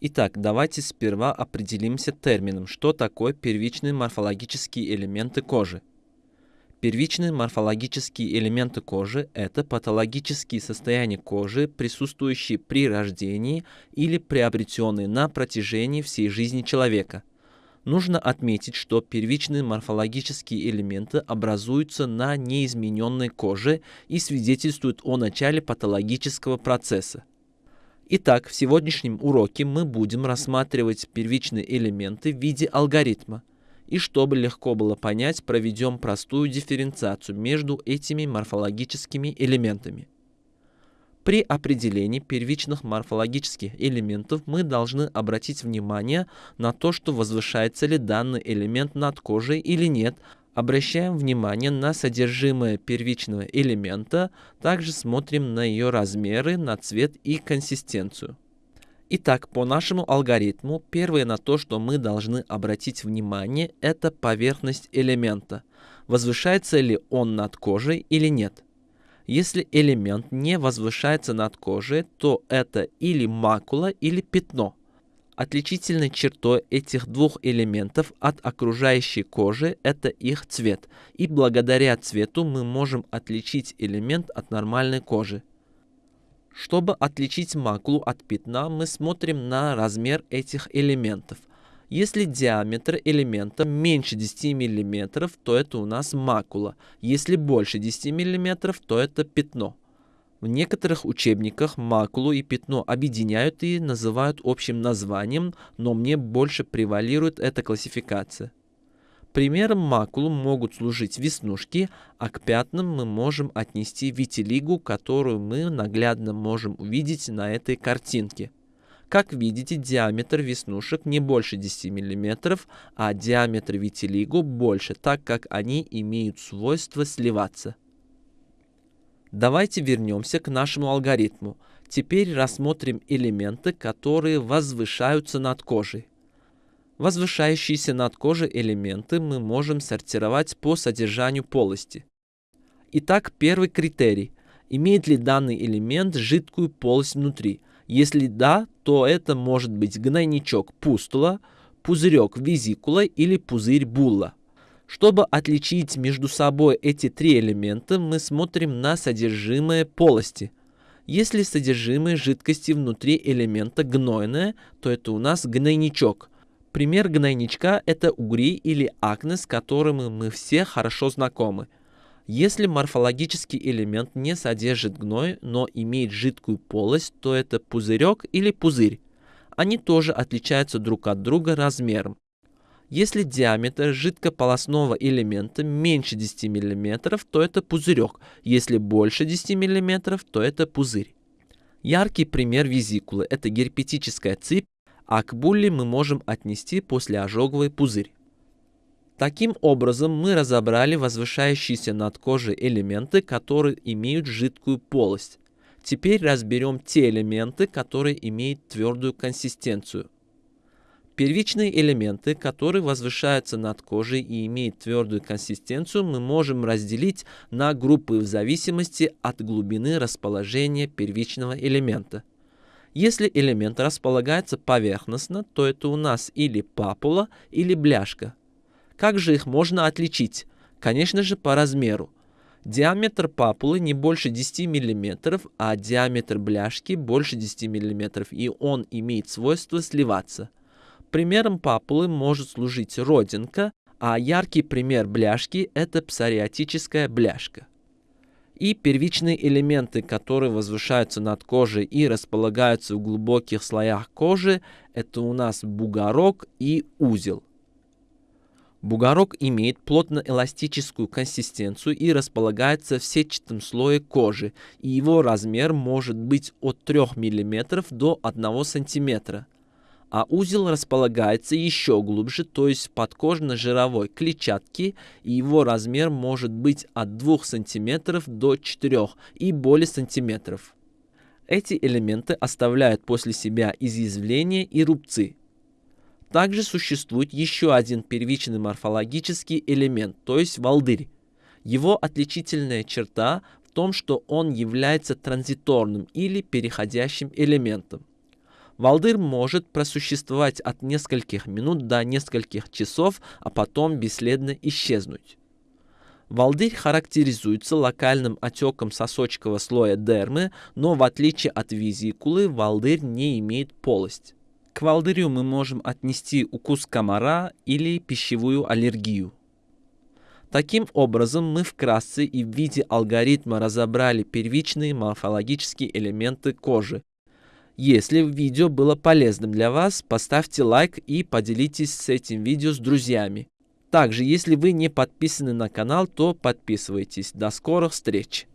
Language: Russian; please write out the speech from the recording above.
Итак, давайте сперва определимся термином, что такое первичные морфологические элементы кожи. Первичные морфологические элементы кожи – это патологические состояния кожи, присутствующие при рождении или приобретенные на протяжении всей жизни человека. Нужно отметить, что первичные морфологические элементы образуются на неизмененной коже и свидетельствуют о начале патологического процесса. Итак, в сегодняшнем уроке мы будем рассматривать первичные элементы в виде алгоритма – и чтобы легко было понять, проведем простую дифференциацию между этими морфологическими элементами. При определении первичных морфологических элементов мы должны обратить внимание на то, что возвышается ли данный элемент над кожей или нет, обращаем внимание на содержимое первичного элемента, также смотрим на ее размеры, на цвет и консистенцию. Итак, по нашему алгоритму, первое на то, что мы должны обратить внимание, это поверхность элемента. Возвышается ли он над кожей или нет. Если элемент не возвышается над кожей, то это или макула, или пятно. Отличительной чертой этих двух элементов от окружающей кожи – это их цвет, и благодаря цвету мы можем отличить элемент от нормальной кожи. Чтобы отличить макулу от пятна, мы смотрим на размер этих элементов. Если диаметр элемента меньше 10 мм, то это у нас макула. Если больше 10 мм, то это пятно. В некоторых учебниках макулу и пятно объединяют и называют общим названием, но мне больше превалирует эта классификация. Примером макулу могут служить веснушки, а к пятнам мы можем отнести витилигу, которую мы наглядно можем увидеть на этой картинке. Как видите, диаметр веснушек не больше 10 мм, а диаметр витилигу больше, так как они имеют свойство сливаться. Давайте вернемся к нашему алгоритму. Теперь рассмотрим элементы, которые возвышаются над кожей. Возвышающиеся над кожей элементы мы можем сортировать по содержанию полости. Итак, первый критерий. Имеет ли данный элемент жидкую полость внутри? Если да, то это может быть гнойничок пустула, пузырек визикула или пузырь булла. Чтобы отличить между собой эти три элемента, мы смотрим на содержимое полости. Если содержимое жидкости внутри элемента гнойное, то это у нас гнойничок – Пример гнойничка – это угри или акне, с которыми мы все хорошо знакомы. Если морфологический элемент не содержит гной, но имеет жидкую полость, то это пузырек или пузырь. Они тоже отличаются друг от друга размером. Если диаметр жидкополосного элемента меньше 10 мм, то это пузырек. Если больше 10 мм, то это пузырь. Яркий пример визикулы – это герпетическая цепь а к булле мы можем отнести послеожоговый пузырь. Таким образом, мы разобрали возвышающиеся над кожей элементы, которые имеют жидкую полость. Теперь разберем те элементы, которые имеют твердую консистенцию. Первичные элементы, которые возвышаются над кожей и имеют твердую консистенцию, мы можем разделить на группы в зависимости от глубины расположения первичного элемента. Если элемент располагается поверхностно, то это у нас или папула, или бляшка. Как же их можно отличить? Конечно же по размеру. Диаметр папулы не больше 10 мм, а диаметр бляшки больше 10 мм, и он имеет свойство сливаться. Примером папулы может служить родинка, а яркий пример бляшки – это псориатическая бляшка и первичные элементы, которые возвышаются над кожей и располагаются в глубоких слоях кожи, это у нас бугорок и узел. Бугорок имеет плотно-эластическую консистенцию и располагается в сетчатом слое кожи, и его размер может быть от 3 мм до 1 см а узел располагается еще глубже, то есть подкожно-жировой клетчатки, и его размер может быть от 2 см до 4 и более сантиметров. Эти элементы оставляют после себя изъязвления и рубцы. Также существует еще один первичный морфологический элемент, то есть волдырь. Его отличительная черта в том, что он является транзиторным или переходящим элементом. Волдырь может просуществовать от нескольких минут до нескольких часов, а потом бесследно исчезнуть. Волдырь характеризуется локальным отеком сосочкового слоя дермы, но в отличие от визикулы, волдырь не имеет полость. К волдырю мы можем отнести укус комара или пищевую аллергию. Таким образом, мы вкратце и в виде алгоритма разобрали первичные морфологические элементы кожи. Если видео было полезным для вас, поставьте лайк и поделитесь с этим видео с друзьями. Также, если вы не подписаны на канал, то подписывайтесь. До скорых встреч!